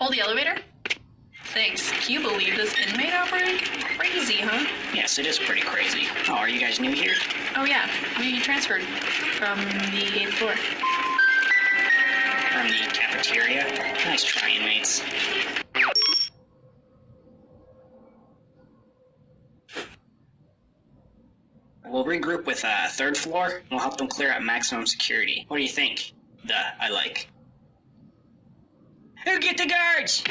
Hold the elevator. Thanks. Can you believe this inmate outbreak? Crazy, huh? Yes, it is pretty crazy. Oh, are you guys new here? Oh yeah, we transferred from the eighth floor. From the cafeteria? Nice try, inmates. We'll regroup with uh, third floor, and we'll help them clear out maximum security. What do you think? The I like. Who get the guards?